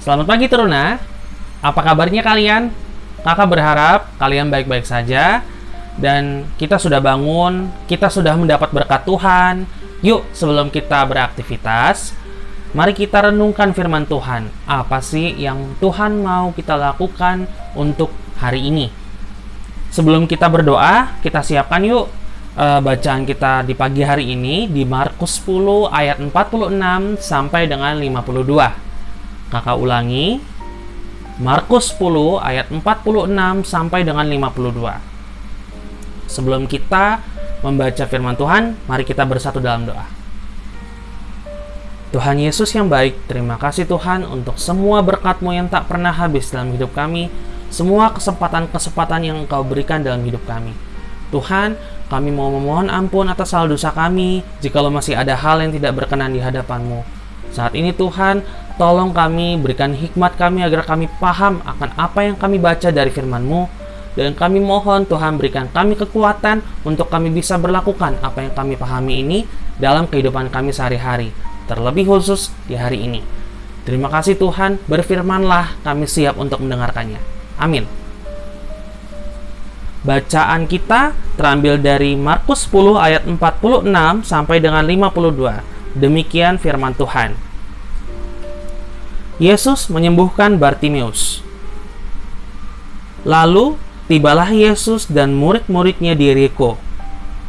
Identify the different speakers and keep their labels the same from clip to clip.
Speaker 1: Selamat pagi Teruna. Apa kabarnya kalian? Kakak berharap kalian baik-baik saja dan kita sudah bangun, kita sudah mendapat berkat Tuhan. Yuk, sebelum kita beraktivitas, mari kita renungkan firman Tuhan. Apa sih yang Tuhan mau kita lakukan untuk hari ini? Sebelum kita berdoa, kita siapkan yuk uh, bacaan kita di pagi hari ini di Markus 10 ayat 46 sampai dengan 52. Kakak ulangi, Markus 10 ayat 46 sampai dengan 52. Sebelum kita membaca firman Tuhan, mari kita bersatu dalam doa. Tuhan Yesus yang baik, terima kasih Tuhan untuk semua berkat-Mu yang tak pernah habis dalam hidup kami, semua kesempatan-kesempatan yang Engkau berikan dalam hidup kami. Tuhan, kami mau memohon ampun atas salah dosa kami, jikalau masih ada hal yang tidak berkenan di hadapan-Mu. Saat ini Tuhan, Tolong kami, berikan hikmat kami agar kami paham akan apa yang kami baca dari firman-Mu. Dan kami mohon Tuhan berikan kami kekuatan untuk kami bisa berlakukan apa yang kami pahami ini dalam kehidupan kami sehari-hari. Terlebih khusus di hari ini. Terima kasih Tuhan, berfirmanlah kami siap untuk mendengarkannya. Amin. Bacaan kita terambil dari Markus 10 ayat 46 sampai dengan 52. Demikian firman Tuhan. Yesus menyembuhkan Bartimeus. Lalu tibalah Yesus dan murid-muridnya di Yeriko.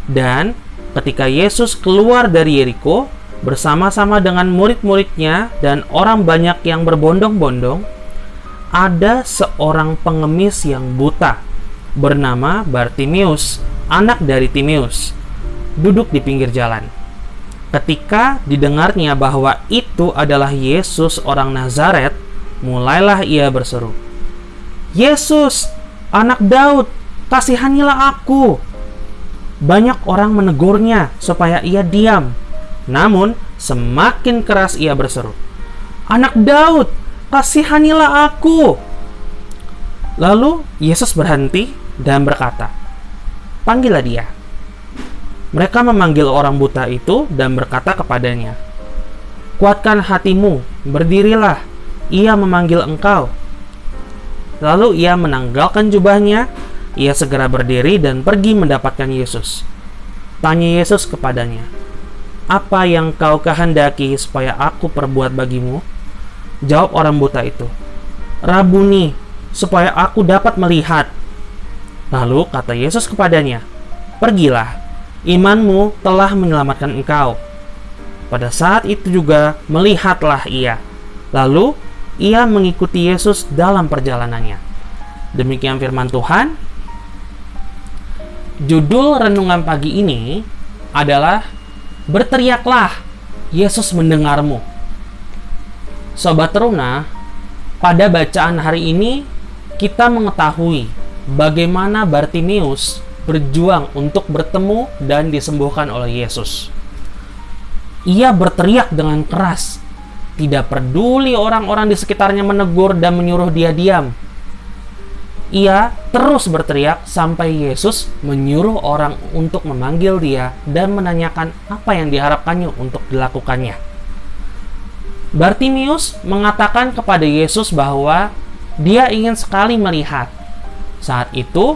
Speaker 1: Dan ketika Yesus keluar dari Yeriko bersama-sama dengan murid-muridnya dan orang banyak yang berbondong-bondong, ada seorang pengemis yang buta bernama Bartimeus, anak dari Timeus, duduk di pinggir jalan. Ketika didengarnya bahwa itu adalah Yesus orang Nazaret, mulailah ia berseru, "Yesus, anak Daud, kasihanilah aku!" Banyak orang menegurnya supaya ia diam. Namun, semakin keras ia berseru, "Anak Daud, kasihanilah aku!" Lalu Yesus berhenti dan berkata, "Panggillah dia." Mereka memanggil orang buta itu dan berkata kepadanya, Kuatkan hatimu, berdirilah, ia memanggil engkau. Lalu ia menanggalkan jubahnya, ia segera berdiri dan pergi mendapatkan Yesus. Tanya Yesus kepadanya, Apa yang kau kehendaki supaya aku perbuat bagimu? Jawab orang buta itu, Rabuni, supaya aku dapat melihat. Lalu kata Yesus kepadanya, Pergilah, imanmu telah menyelamatkan engkau. Pada saat itu juga melihatlah ia. Lalu ia mengikuti Yesus dalam perjalanannya. Demikian firman Tuhan. Judul renungan pagi ini adalah Berteriaklah, Yesus mendengarmu. Sobat Teruna, pada bacaan hari ini kita mengetahui bagaimana Bartimius berjuang untuk bertemu dan disembuhkan oleh Yesus. Ia berteriak dengan keras, tidak peduli orang-orang di sekitarnya menegur dan menyuruh dia diam. Ia terus berteriak sampai Yesus menyuruh orang untuk memanggil dia dan menanyakan apa yang diharapkannya untuk dilakukannya. Bartimius mengatakan kepada Yesus bahwa dia ingin sekali melihat. Saat itu,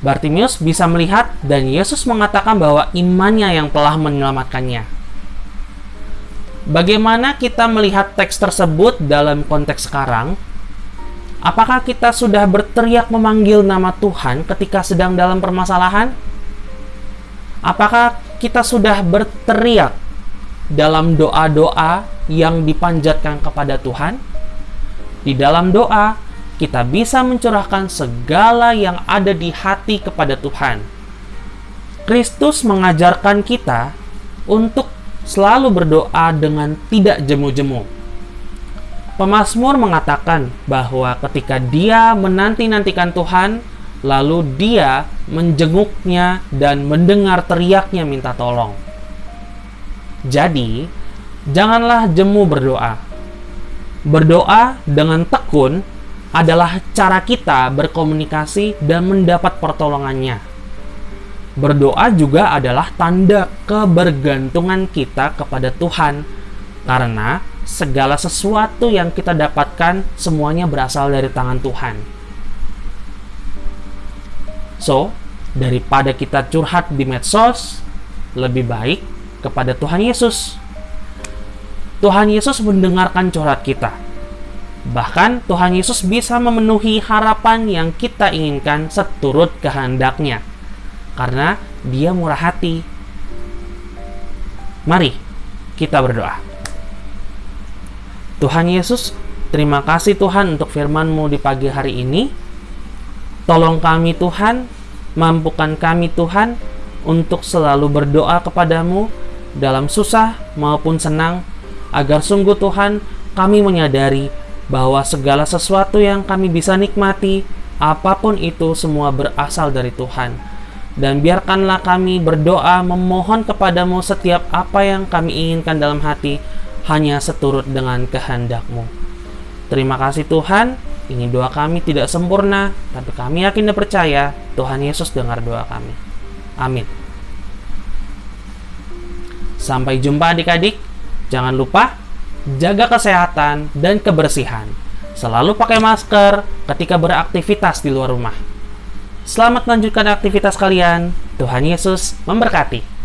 Speaker 1: Bartimius bisa melihat dan Yesus mengatakan bahwa imannya yang telah menyelamatkannya. Bagaimana kita melihat teks tersebut dalam konteks sekarang? Apakah kita sudah berteriak memanggil nama Tuhan ketika sedang dalam permasalahan? Apakah kita sudah berteriak dalam doa-doa yang dipanjatkan kepada Tuhan? Di dalam doa, kita bisa mencurahkan segala yang ada di hati kepada Tuhan. Kristus mengajarkan kita untuk selalu berdoa dengan tidak jemu-jemu. Pemasmur mengatakan bahwa ketika dia menanti-nantikan Tuhan, lalu dia menjenguknya dan mendengar teriaknya minta tolong. Jadi, janganlah jemu berdoa. Berdoa dengan tekun adalah cara kita berkomunikasi dan mendapat pertolongannya. Berdoa juga adalah tanda kebergantungan kita kepada Tuhan, karena segala sesuatu yang kita dapatkan semuanya berasal dari tangan Tuhan. So, daripada kita curhat di medsos, lebih baik kepada Tuhan Yesus. Tuhan Yesus mendengarkan curhat kita. Bahkan Tuhan Yesus bisa memenuhi harapan yang kita inginkan seturut kehendaknya. Karena dia murah hati. Mari kita berdoa. Tuhan Yesus, terima kasih Tuhan untuk firman-Mu di pagi hari ini. Tolong kami Tuhan, mampukan kami Tuhan untuk selalu berdoa kepadamu dalam susah maupun senang, agar sungguh Tuhan kami menyadari bahwa segala sesuatu yang kami bisa nikmati, apa pun itu semua berasal dari Tuhan. Dan biarkanlah kami berdoa memohon kepadamu setiap apa yang kami inginkan dalam hati, hanya seturut dengan kehendakmu. Terima kasih Tuhan, ini doa kami tidak sempurna, tapi kami yakin dan percaya Tuhan Yesus dengar doa kami. Amin. Sampai jumpa adik-adik. Jangan lupa jaga kesehatan dan kebersihan. Selalu pakai masker ketika beraktivitas di luar rumah. Selamat melanjutkan aktivitas kalian. Tuhan Yesus memberkati.